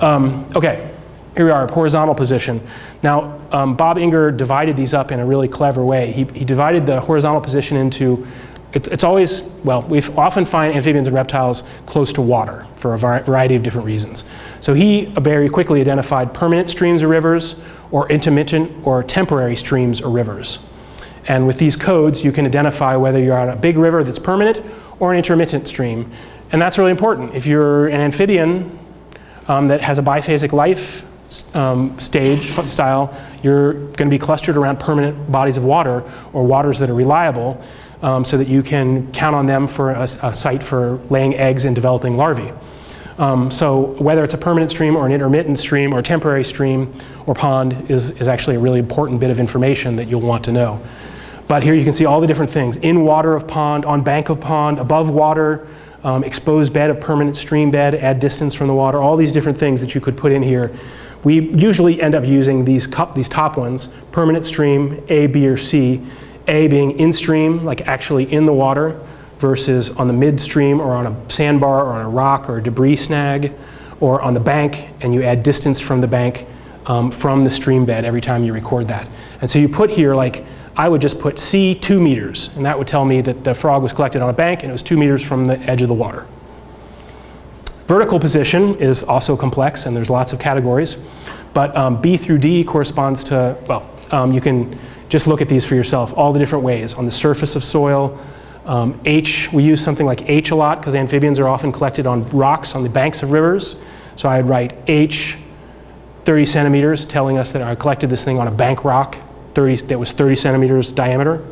Um, okay, here we are, horizontal position. Now, um, Bob Inger divided these up in a really clever way. He, he divided the horizontal position into, it, it's always, well, we often find amphibians and reptiles close to water for a variety of different reasons. So he very quickly identified permanent streams or rivers, or intermittent or temporary streams or rivers. And with these codes, you can identify whether you're on a big river that's permanent or an intermittent stream. And that's really important. If you're an amphibian um, that has a biphasic life um, stage style, you're going to be clustered around permanent bodies of water or waters that are reliable um, so that you can count on them for a, a site for laying eggs and developing larvae. Um, so whether it's a permanent stream or an intermittent stream or temporary stream or pond is, is actually a really important bit of information that you'll want to know. But here you can see all the different things. In water of pond, on bank of pond, above water, um, exposed bed of permanent stream bed, add distance from the water, all these different things that you could put in here. We usually end up using these, these top ones, permanent stream, A, B, or C. A being in stream, like actually in the water, versus on the midstream or on a sandbar or on a rock or a debris snag or on the bank and you add distance from the bank um, from the stream bed every time you record that. And so you put here like, I would just put C two meters and that would tell me that the frog was collected on a bank and it was two meters from the edge of the water. Vertical position is also complex and there's lots of categories. But um, B through D corresponds to, well, um, you can just look at these for yourself, all the different ways. On the surface of soil, um, H, we use something like H a lot because amphibians are often collected on rocks on the banks of rivers. So I'd write H 30 centimeters telling us that I collected this thing on a bank rock 30, that was 30 centimeters diameter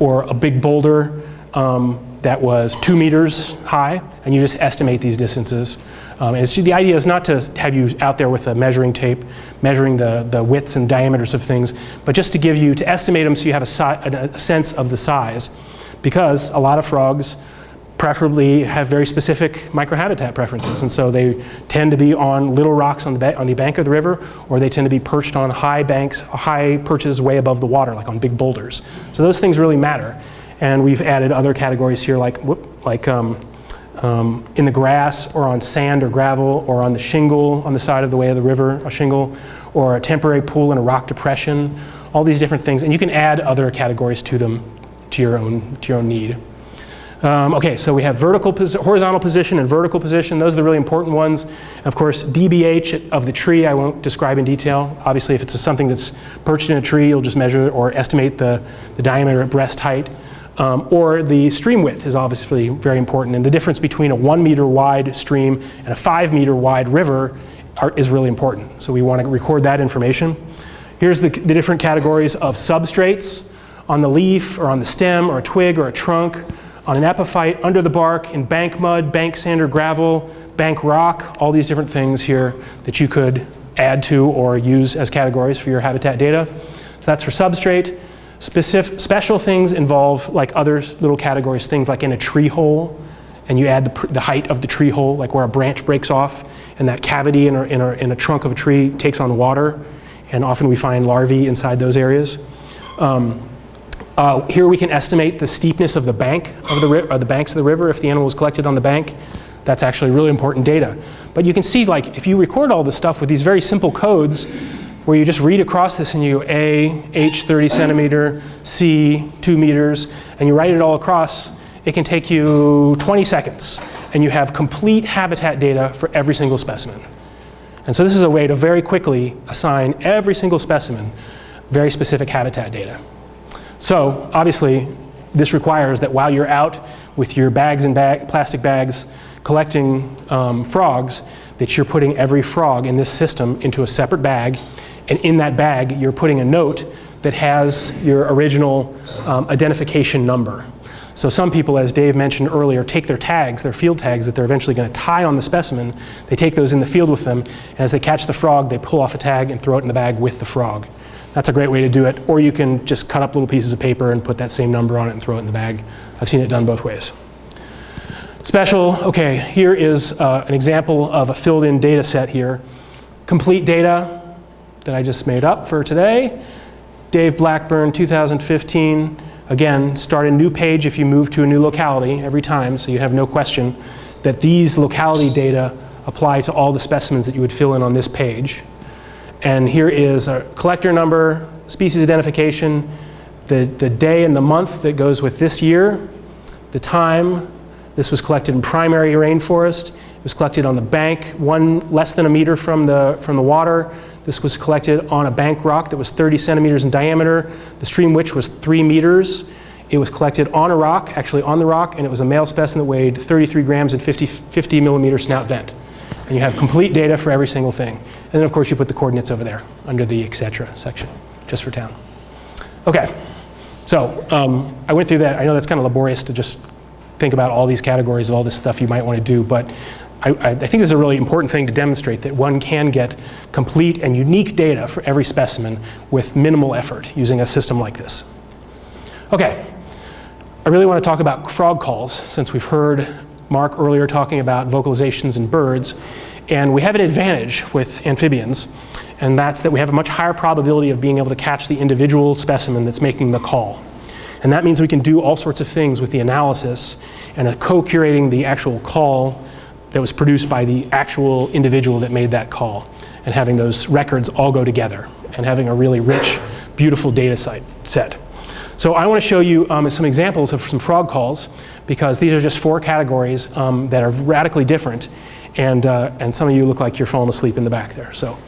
or a big boulder um, that was two meters high and you just estimate these distances. Um, and the idea is not to have you out there with a measuring tape measuring the, the widths and diameters of things, but just to give you, to estimate them so you have a, a sense of the size because a lot of frogs preferably have very specific microhabitat preferences. And so they tend to be on little rocks on the, on the bank of the river, or they tend to be perched on high banks, high perches way above the water, like on big boulders. So those things really matter. And we've added other categories here, like, whoop, like um, um, in the grass, or on sand or gravel, or on the shingle on the side of the way of the river, a shingle, or a temporary pool in a rock depression, all these different things. And you can add other categories to them to your own, to your own need. Um, okay, so we have vertical, horizontal position and vertical position. Those are the really important ones. Of course, DBH of the tree I won't describe in detail. Obviously, if it's something that's perched in a tree, you'll just measure or estimate the, the diameter at breast height. Um, or the stream width is obviously very important. And the difference between a one meter wide stream and a five meter wide river are, is really important. So we want to record that information. Here's the, the different categories of substrates on the leaf or on the stem or a twig or a trunk, on an epiphyte, under the bark, in bank mud, bank sand or gravel, bank rock, all these different things here that you could add to or use as categories for your habitat data. So that's for substrate. Specific, special things involve like other little categories, things like in a tree hole, and you add the, the height of the tree hole, like where a branch breaks off, and that cavity in a, in, in a trunk of a tree takes on water, and often we find larvae inside those areas. Um, uh, here we can estimate the steepness of the bank of the, or the banks of the river if the animal was collected on the bank. That's actually really important data. But you can see like if you record all this stuff with these very simple codes where you just read across this and you A, H 30 centimeter, C 2 meters, and you write it all across, it can take you 20 seconds and you have complete habitat data for every single specimen. And so this is a way to very quickly assign every single specimen very specific habitat data. So obviously, this requires that while you're out with your bags and bag, plastic bags collecting um, frogs, that you're putting every frog in this system into a separate bag. And in that bag, you're putting a note that has your original um, identification number. So some people, as Dave mentioned earlier, take their tags, their field tags that they're eventually going to tie on the specimen. They take those in the field with them, and as they catch the frog, they pull off a tag and throw it in the bag with the frog. That's a great way to do it. Or you can just cut up little pieces of paper and put that same number on it and throw it in the bag. I've seen it done both ways. Special, okay, here is uh, an example of a filled in data set here. Complete data that I just made up for today. Dave Blackburn, 2015. Again, start a new page if you move to a new locality every time, so you have no question that these locality data apply to all the specimens that you would fill in on this page. And here is a collector number, species identification, the, the day and the month that goes with this year, the time. This was collected in primary rainforest. It was collected on the bank, one less than a meter from the, from the water. This was collected on a bank rock that was 30 centimeters in diameter. The stream which was three meters. It was collected on a rock, actually on the rock, and it was a male specimen that weighed 33 grams and 50, 50 millimeter snout vent. And you have complete data for every single thing. And then of course you put the coordinates over there under the etc. section, just for town. Okay, so um, I went through that. I know that's kind of laborious to just think about all these categories of all this stuff you might want to do, but I, I, think this is a really important thing to demonstrate that one can get complete and unique data for every specimen with minimal effort using a system like this. Okay, I really want to talk about frog calls since we've heard Mark earlier talking about vocalizations in birds. And we have an advantage with amphibians, and that's that we have a much higher probability of being able to catch the individual specimen that's making the call. And that means we can do all sorts of things with the analysis and co-curating the actual call that was produced by the actual individual that made that call and having those records all go together and having a really rich, beautiful data set. So I want to show you um, some examples of some frog calls because these are just four categories um, that are radically different and, uh, and some of you look like you're falling asleep in the back there. So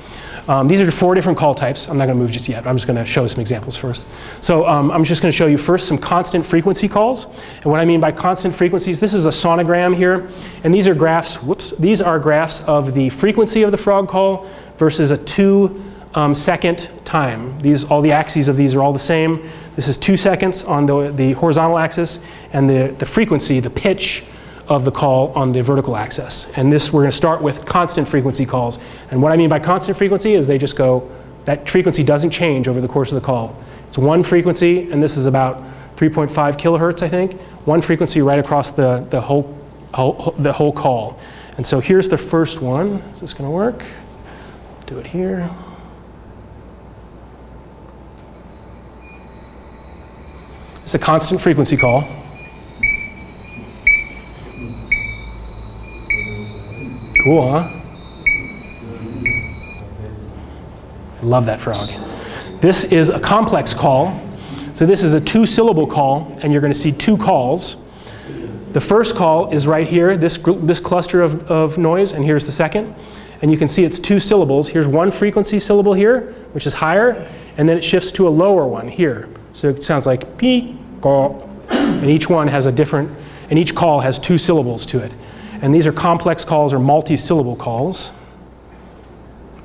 um, these are four different call types. I'm not going to move just yet. I'm just going to show some examples first. So um, I'm just going to show you first some constant frequency calls. And what I mean by constant frequencies, this is a sonogram here. And these are graphs, whoops, these are graphs of the frequency of the frog call versus a two um, second time. These, all the axes of these are all the same. This is two seconds on the, the horizontal axis and the, the frequency, the pitch of the call on the vertical axis. And this, we're going to start with constant frequency calls. And what I mean by constant frequency is they just go, that frequency doesn't change over the course of the call. It's one frequency, and this is about 3.5 kilohertz, I think. One frequency right across the, the, whole, whole, the whole call. And so here's the first one. Is this going to work? Do it here. It's a constant frequency call. Cool, huh? Love that frog. This is a complex call. So this is a two syllable call and you're going to see two calls. The first call is right here, this, this cluster of, of noise, and here's the second. And you can see it's two syllables. Here's one frequency syllable here, which is higher, and then it shifts to a lower one here. So it sounds like and each one has a different, and each call has two syllables to it. And these are complex calls or multi-syllable calls.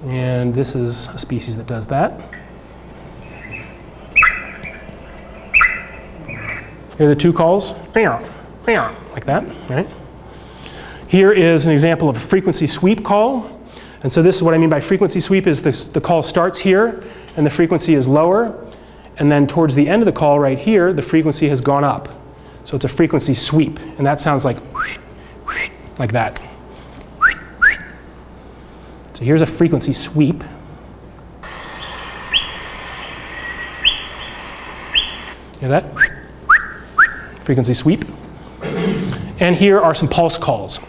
And this is a species that does that. Here are the two calls, like that, right? Here is an example of a frequency sweep call. And so this is what I mean by frequency sweep is this, the call starts here and the frequency is lower. And then towards the end of the call right here, the frequency has gone up. So it's a frequency sweep. And that sounds like like that. So here's a frequency sweep. Hear that? Frequency sweep. And here are some pulse calls.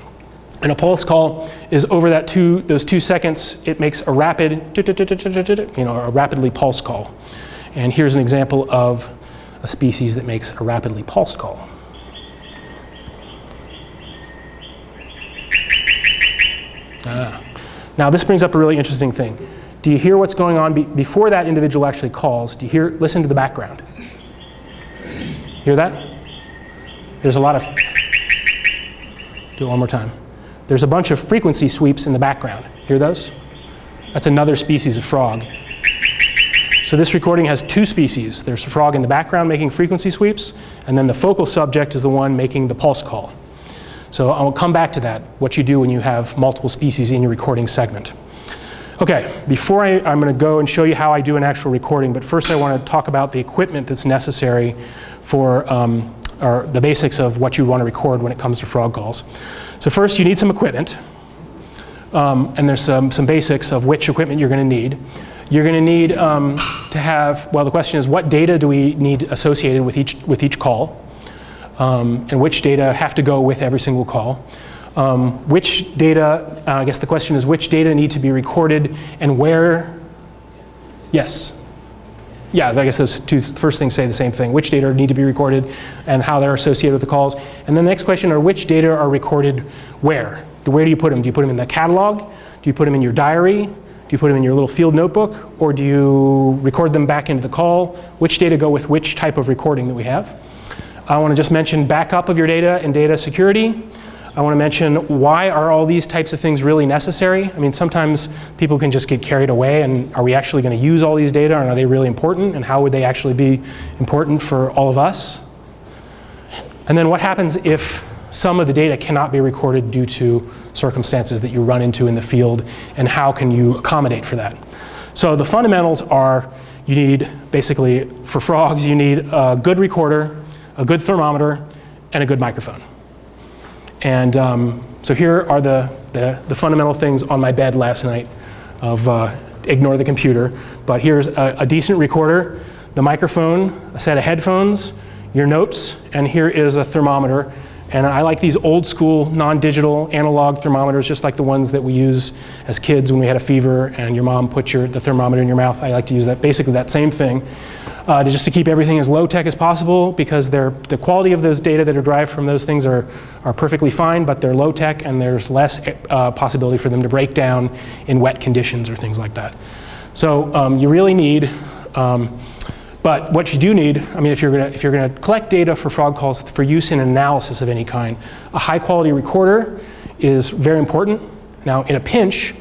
And a pulse call is over that two, those two seconds, it makes a rapid, you know, a rapidly pulse call. And here's an example of a species that makes a rapidly pulse call. Now this brings up a really interesting thing. Do you hear what's going on be before that individual actually calls? Do you hear, listen to the background? Hear that? There's a lot of, do it one more time. There's a bunch of frequency sweeps in the background. Hear those? That's another species of frog. So this recording has two species. There's a frog in the background making frequency sweeps, and then the focal subject is the one making the pulse call. So I'll come back to that, what you do when you have multiple species in your recording segment. Okay, before I, am going to go and show you how I do an actual recording, but first I want to talk about the equipment that's necessary for um, or the basics of what you want to record when it comes to frog calls. So first you need some equipment, um, and there's some, some basics of which equipment you're going to need. You're going to need um, to have, well the question is what data do we need associated with each, with each call? Um, and which data have to go with every single call. Um, which data, uh, I guess the question is which data need to be recorded and where? Yes. Yeah, I guess those two first things say the same thing. Which data need to be recorded and how they're associated with the calls. And then the next question are which data are recorded where? Where do you put them? Do you put them in the catalog? Do you put them in your diary? Do you put them in your little field notebook? Or do you record them back into the call? Which data go with which type of recording that we have? I want to just mention backup of your data and data security. I want to mention why are all these types of things really necessary? I mean, sometimes people can just get carried away and are we actually going to use all these data and are they really important and how would they actually be important for all of us? And then what happens if some of the data cannot be recorded due to circumstances that you run into in the field and how can you accommodate for that? So the fundamentals are you need basically, for frogs, you need a good recorder, a good thermometer, and a good microphone. And um, so here are the, the, the, fundamental things on my bed last night of uh, ignore the computer. But here's a, a, decent recorder, the microphone, a set of headphones, your notes, and here is a thermometer. And I like these old school, non-digital, analog thermometers, just like the ones that we use as kids when we had a fever and your mom put your, the thermometer in your mouth. I like to use that, basically that same thing uh, to just to keep everything as low tech as possible because the quality of those data that are derived from those things are, are perfectly fine, but they're low tech and there's less uh, possibility for them to break down in wet conditions or things like that. So um, you really need, um, but what you do need, I mean, if you're, gonna, if you're gonna collect data for frog calls for use in analysis of any kind, a high quality recorder is very important. Now, in a pinch,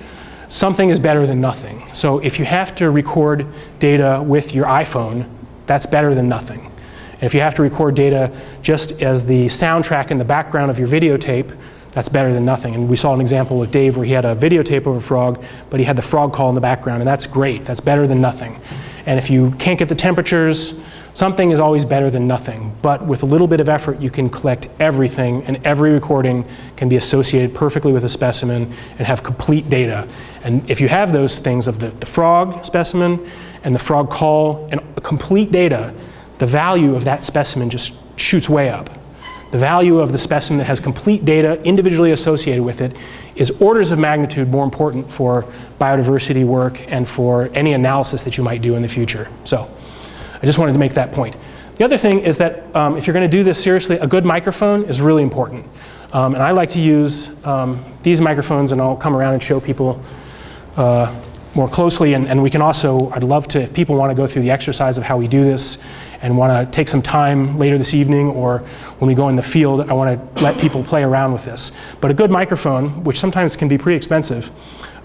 something is better than nothing. So if you have to record data with your iPhone, that's better than nothing. And if you have to record data just as the soundtrack in the background of your videotape, that's better than nothing. And we saw an example with Dave where he had a videotape of a frog, but he had the frog call in the background, and that's great. That's better than nothing. And if you can't get the temperatures, Something is always better than nothing, but with a little bit of effort you can collect everything and every recording can be associated perfectly with a specimen and have complete data. And if you have those things of the, the frog specimen and the frog call and complete data, the value of that specimen just shoots way up. The value of the specimen that has complete data individually associated with it is orders of magnitude more important for biodiversity work and for any analysis that you might do in the future. So. I just wanted to make that point. The other thing is that um, if you're going to do this seriously, a good microphone is really important. Um, and I like to use um, these microphones, and I'll come around and show people uh, more closely. And, and, we can also, I'd love to, if people want to go through the exercise of how we do this and want to take some time later this evening or when we go in the field, I want to let people play around with this. But a good microphone, which sometimes can be pretty expensive,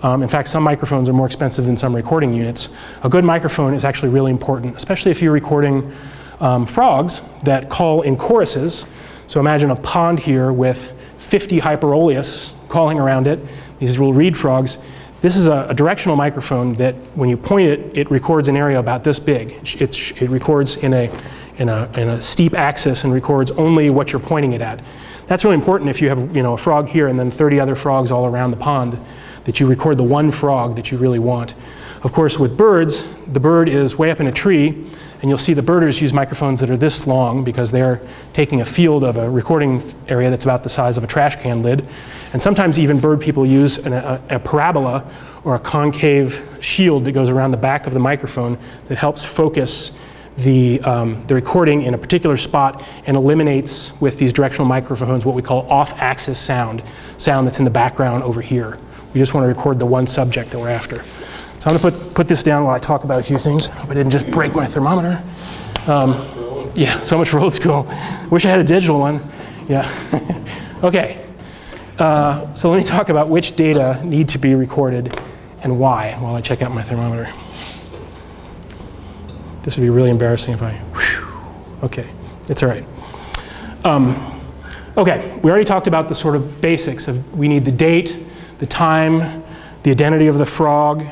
um, in fact, some microphones are more expensive than some recording units. A good microphone is actually really important, especially if you're recording um, frogs that call in choruses. So imagine a pond here with 50 Hyperolius calling around it, these little reed frogs. This is a, a, directional microphone that when you point it, it records an area about this big. It records in a, in, a, in a steep axis and records only what you're pointing it at. That's really important if you have you know, a frog here and then 30 other frogs all around the pond that you record the one frog that you really want. Of course, with birds, the bird is way up in a tree, and you'll see the birders use microphones that are this long because they're taking a field of a recording area that's about the size of a trash can lid. And sometimes even bird people use an, a, a parabola or a concave shield that goes around the back of the microphone that helps focus the, um, the recording in a particular spot and eliminates with these directional microphones what we call off-axis sound, sound that's in the background over here. We just want to record the one subject that we're after. So I'm going to put, put this down while I talk about a few things. Hope I didn't just break my thermometer. Um, yeah, so much for old school. Wish I had a digital one. Yeah. okay. Uh, so let me talk about which data need to be recorded and why while I check out my thermometer. This would be really embarrassing if I, whew, okay, it's all right. Um, okay, we already talked about the sort of basics of we need the date, the time, the identity of the frog.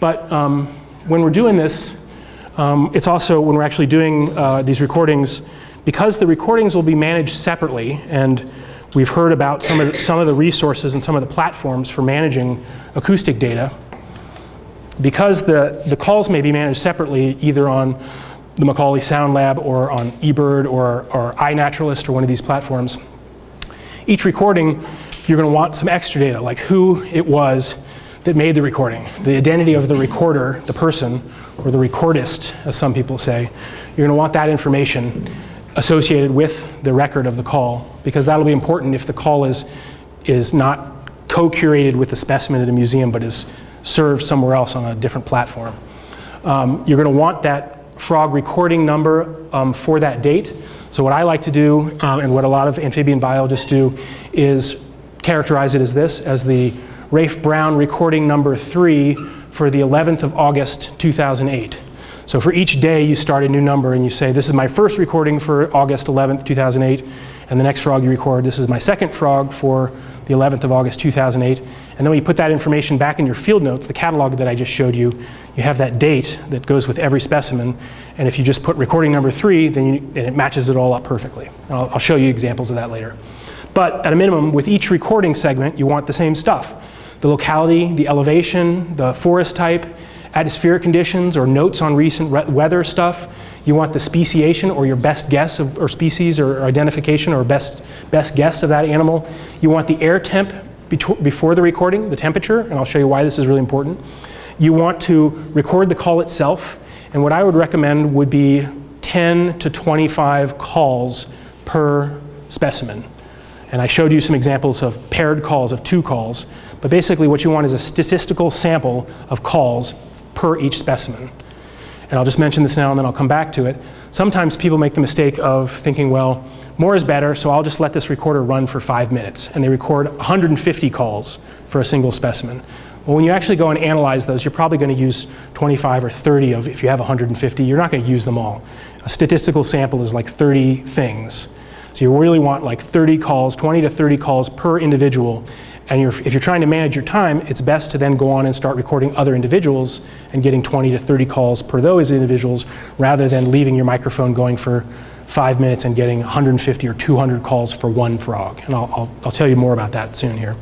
But um, when we're doing this, um, it's also when we're actually doing uh, these recordings, because the recordings will be managed separately, and we've heard about some of, the, some of the resources and some of the platforms for managing acoustic data, because the, the calls may be managed separately either on the Macaulay Sound Lab or on eBird or, or iNaturalist or one of these platforms, each recording you're going to want some extra data, like who it was that made the recording, the identity of the recorder, the person, or the recordist, as some people say. You're going to want that information associated with the record of the call, because that'll be important if the call is, is not co-curated with the specimen at a museum, but is served somewhere else on a different platform. Um, you're going to want that frog recording number um, for that date. So what I like to do, um, and what a lot of amphibian biologists do, is characterize it as this, as the Rafe Brown recording number three for the 11th of August 2008. So for each day you start a new number and you say, this is my first recording for August 11th, 2008, and the next frog you record, this is my second frog for the 11th of August 2008. And then when you put that information back in your field notes, the catalog that I just showed you, you have that date that goes with every specimen. And if you just put recording number three, then, you, it matches it all up perfectly. I'll, I'll show you examples of that later. But at a minimum, with each recording segment, you want the same stuff. The locality, the elevation, the forest type, atmospheric conditions or notes on recent weather stuff. You want the speciation or your best guess of, or species or identification or best, best guess of that animal. You want the air temp before the recording, the temperature, and I'll show you why this is really important. You want to record the call itself, and what I would recommend would be 10 to 25 calls per specimen. And I showed you some examples of paired calls, of two calls. But basically what you want is a statistical sample of calls per each specimen. And I'll just mention this now and then I'll come back to it. Sometimes people make the mistake of thinking, well, more is better, so I'll just let this recorder run for five minutes. And they record 150 calls for a single specimen. Well, when you actually go and analyze those, you're probably going to use 25 or 30 of, if you have 150, you're not going to use them all. A statistical sample is like 30 things. So you really want like 30 calls, 20 to 30 calls per individual. And you're, if you're trying to manage your time, it's best to then go on and start recording other individuals and getting 20 to 30 calls per those individuals rather than leaving your microphone going for five minutes and getting 150 or 200 calls for one frog. And I'll, I'll, I'll tell you more about that soon here.